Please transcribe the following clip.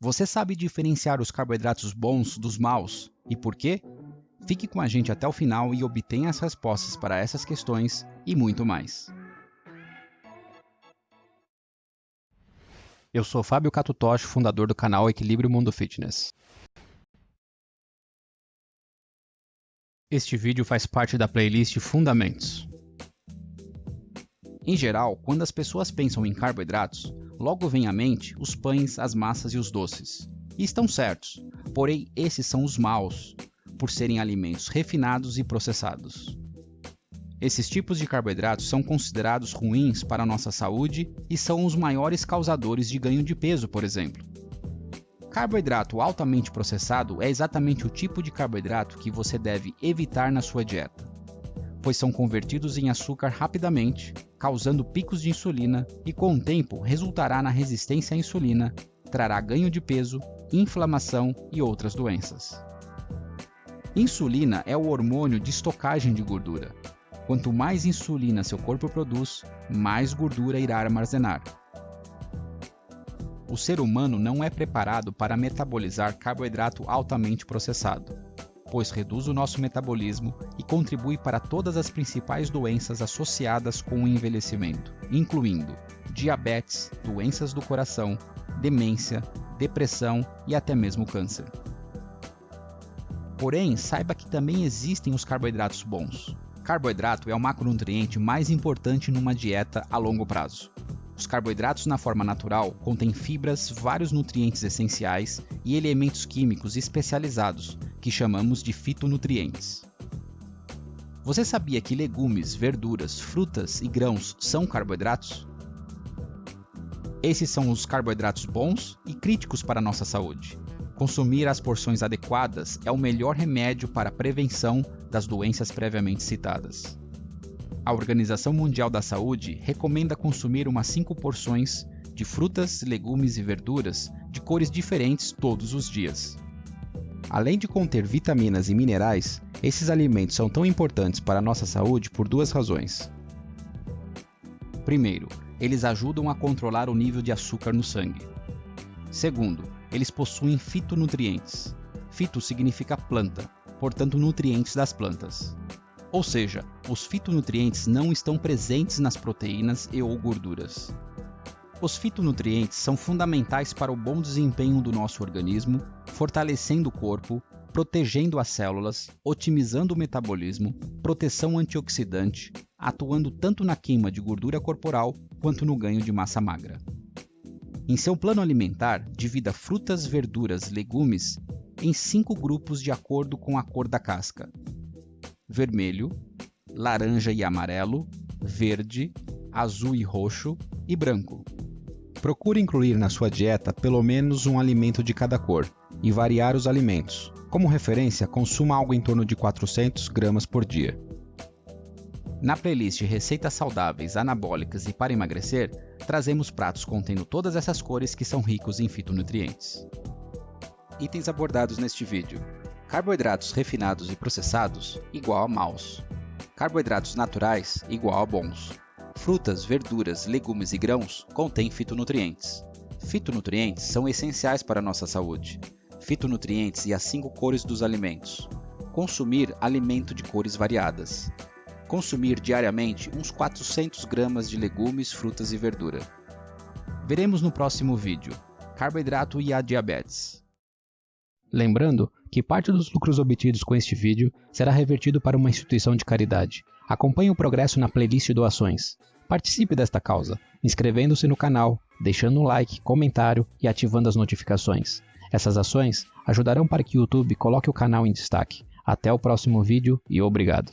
Você sabe diferenciar os carboidratos bons dos maus e por quê? Fique com a gente até o final e obtenha as respostas para essas questões e muito mais. Eu sou Fábio Catutoshi, fundador do canal Equilíbrio Mundo Fitness. Este vídeo faz parte da playlist Fundamentos. Em geral, quando as pessoas pensam em carboidratos, logo vem à mente os pães, as massas e os doces. E estão certos, porém esses são os maus, por serem alimentos refinados e processados. Esses tipos de carboidratos são considerados ruins para a nossa saúde e são os maiores causadores de ganho de peso, por exemplo. Carboidrato altamente processado é exatamente o tipo de carboidrato que você deve evitar na sua dieta, pois são convertidos em açúcar rapidamente, causando picos de insulina e com o tempo resultará na resistência à insulina, trará ganho de peso, inflamação e outras doenças. Insulina é o hormônio de estocagem de gordura. Quanto mais insulina seu corpo produz, mais gordura irá armazenar. O ser humano não é preparado para metabolizar carboidrato altamente processado, pois reduz o nosso metabolismo e contribui para todas as principais doenças associadas com o envelhecimento, incluindo diabetes, doenças do coração, demência, depressão e até mesmo câncer. Porém, saiba que também existem os carboidratos bons. Carboidrato é o macronutriente mais importante numa dieta a longo prazo. Os carboidratos na forma natural contêm fibras, vários nutrientes essenciais e elementos químicos especializados, que chamamos de fitonutrientes. Você sabia que legumes, verduras, frutas e grãos são carboidratos? Esses são os carboidratos bons e críticos para a nossa saúde. Consumir as porções adequadas é o melhor remédio para a prevenção das doenças previamente citadas. A Organização Mundial da Saúde recomenda consumir umas 5 porções de frutas, legumes e verduras de cores diferentes todos os dias. Além de conter vitaminas e minerais, esses alimentos são tão importantes para a nossa saúde por duas razões. Primeiro, eles ajudam a controlar o nível de açúcar no sangue. Segundo, eles possuem fitonutrientes. Fito significa planta, portanto nutrientes das plantas. Ou seja, os fitonutrientes não estão presentes nas proteínas e ou gorduras. Os fitonutrientes são fundamentais para o bom desempenho do nosso organismo, fortalecendo o corpo, protegendo as células, otimizando o metabolismo, proteção antioxidante, atuando tanto na queima de gordura corporal quanto no ganho de massa magra. Em seu plano alimentar, divida frutas, verduras, legumes em cinco grupos de acordo com a cor da casca: vermelho, laranja e amarelo, verde, azul e roxo e branco. Procure incluir na sua dieta pelo menos um alimento de cada cor e variar os alimentos. Como referência, consuma algo em torno de 400 gramas por dia. Na playlist Receitas Saudáveis, Anabólicas e para Emagrecer, trazemos pratos contendo todas essas cores que são ricos em fitonutrientes. Itens abordados neste vídeo: carboidratos refinados e processados igual a maus, carboidratos naturais igual a bons, frutas, verduras, legumes e grãos contêm fitonutrientes. Fitonutrientes são essenciais para a nossa saúde. Fitonutrientes e as cinco cores dos alimentos. Consumir alimento de cores variadas consumir diariamente uns 400 gramas de legumes, frutas e verdura. Veremos no próximo vídeo carboidrato e a diabetes. Lembrando que parte dos lucros obtidos com este vídeo será revertido para uma instituição de caridade. Acompanhe o progresso na playlist doações. Participe desta causa, inscrevendo-se no canal, deixando um like, comentário e ativando as notificações. Essas ações ajudarão para que o YouTube coloque o canal em destaque. Até o próximo vídeo e obrigado.